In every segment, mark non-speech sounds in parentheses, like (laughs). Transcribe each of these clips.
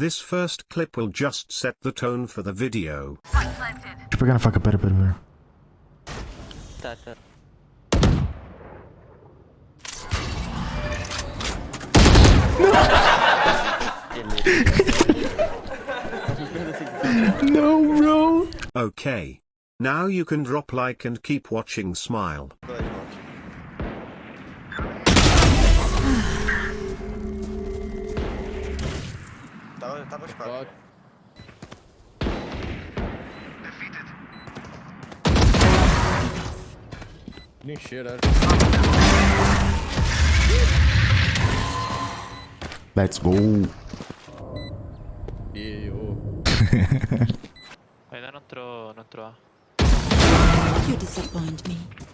This first clip will just set the tone for the video. Deixa eu pegar na faca, pera, pera, pera. Tá, tá. No, bro. Okay. Now you can drop like and keep watching smile. Tava, tava espada. Nem cheira. Let's go. E o. Ainda não entrou, não entrou. You disappoint me.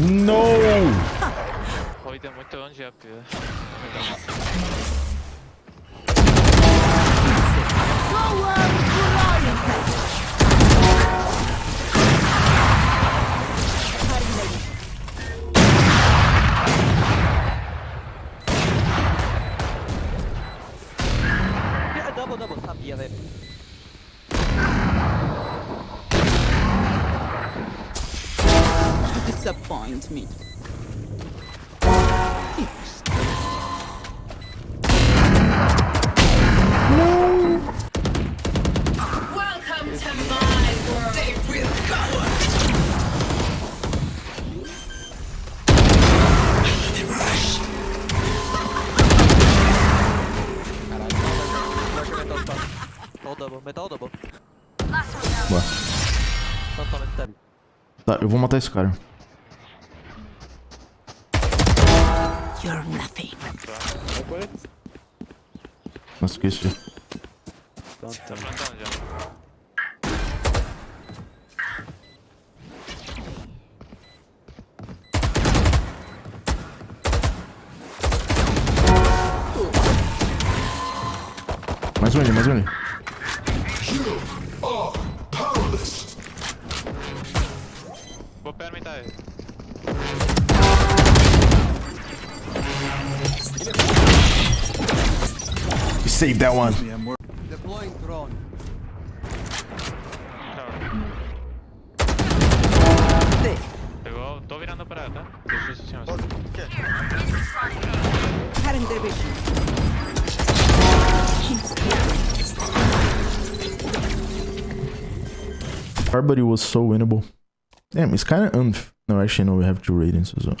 No! Deu muito longe já, pio. Double, double, sabia, velho. Totalmente dead. Tá, eu vou matar esse cara. You're nothing. Não esqueci. Tá plantando já. Mais um ali, mais um ali. Vou permitir ele. Save that one. Deploying drone. Barbary was so winnable. Damn, it's kind of unf. No, actually, no, we have two ratings as well.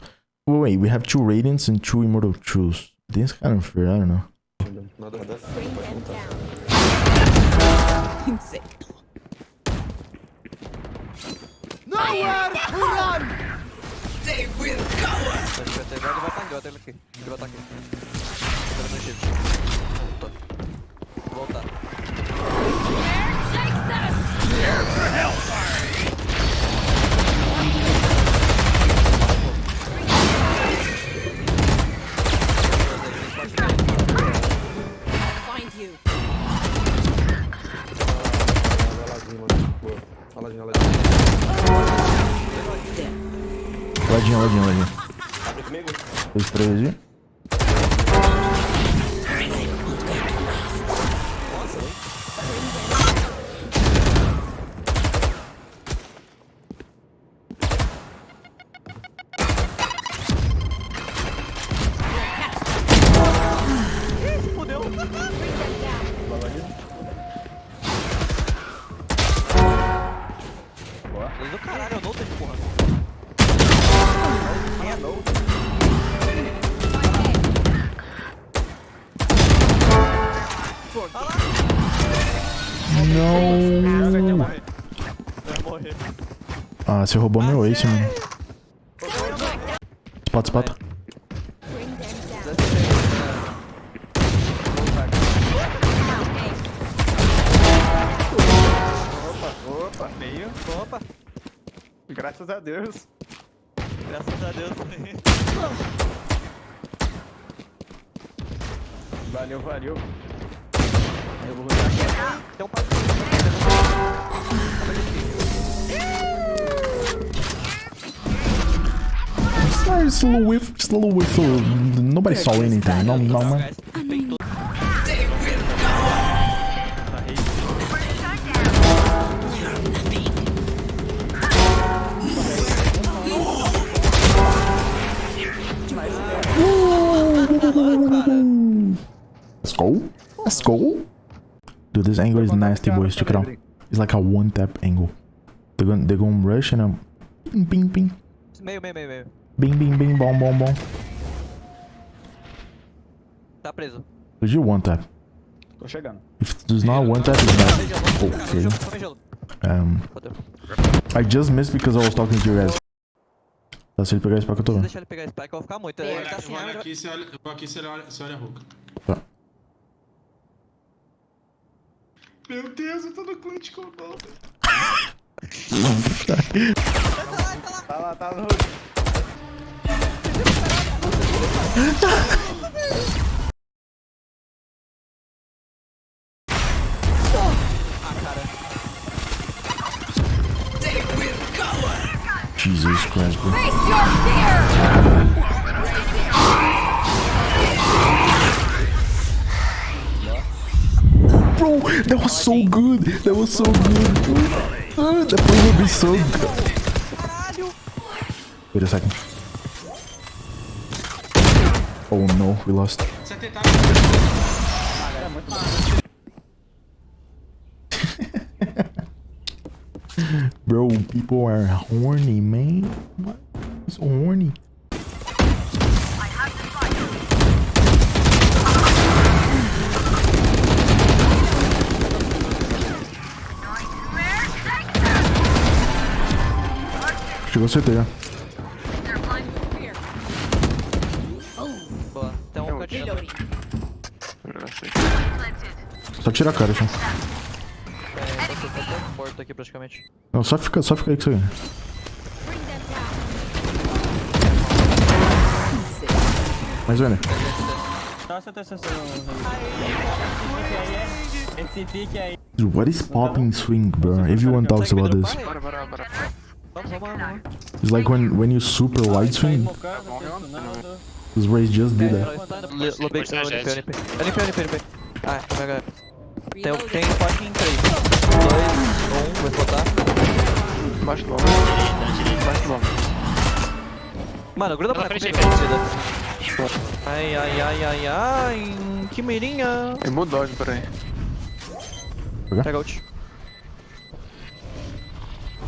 Wait, we have two ratings and two immortal truths. This is kind of unfair, I don't know. Sick. (laughs) They will go. Vai, vai, vai, ele vai tanque, vai tanque aqui. Ele vai tanque. Ele vai tanque. Volta. Volta. Take this. Find tenho porra. É, não. Não. Vai morrer. Ah, você roubou meu ace, mano. Spot, spot. Graças a Deus. Graças a Deus. Valeu, valeu. Eu vou rodar aqui. Um little whiff, just a little whiff. so Nobody saw anything. No, no, man. Let's go. Let's go. Dude, this angle is nasty, boys. Check it out. It's like a one tap angle. They're gonna, they're gonna rush and I'm ping, ping, ping. Meio, meio, meio, meio. Bing, bing, bing, bom, bom, bom. Tá preso. Did you one tap? Tô chegando. If there's not one tap, it's Tomei bad. Okay. Tomei gelo, tomei gelo. Um, I just missed because I was talking to you guys. Tá, se ele pegar esse pack, eu tô Se vendo. deixar ele pegar esse pack, eu vou ficar muito. Ele tá Eu sem arma, vai- aqui, você olha, eu vou aqui, você olha, você olha a Ruka. Tá. Meu Deus, eu tô no clutch com o Balda. Tá lá, tá no. Jesus (laughs) (laughs) that was so good. That was so good. Ah, that play would be so good. Wait a second. Oh no, we lost. (laughs) Bro, people are horny, man. What? So horny. Chegou CT já. Boa. Tem um cantinho. Só tira a cara, só. É, você tá morto aqui praticamente. Não, só fica, só fica aí que você ganha. Mais um, né? Nossa, tô Esse pique aí. Dude, what is popping swing, bro? Everyone talks about this. Bora, bora, bora. It's like when when you super wide swing. This race just did that. Lobei que tem NP, NP. NP, NP, NP. Ah, é é? Tem, um- tem fucking 3. 2, 1, vai botar. Baixo do ombro. Baixo do ombro. Mano, gruda pra frente, torcida. Ai, ai, ai, ai, ai. Que mirinha. Ele mudou, peraí. Pega ult.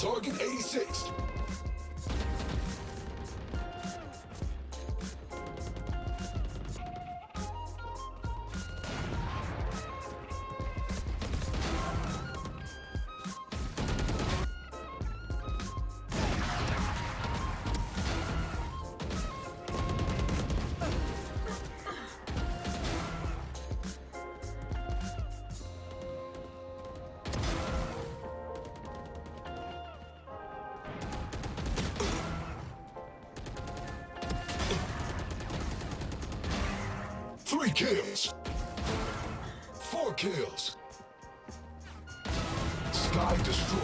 Target 86. Three kills. Four kills. Sky destroyed.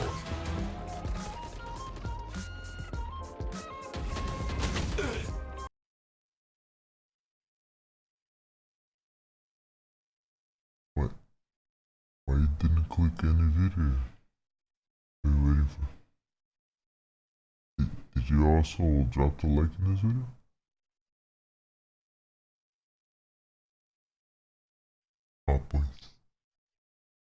What? Why you didn't click any video? Are you waiting for? Did, did you also drop the like in this video? Oh, properly.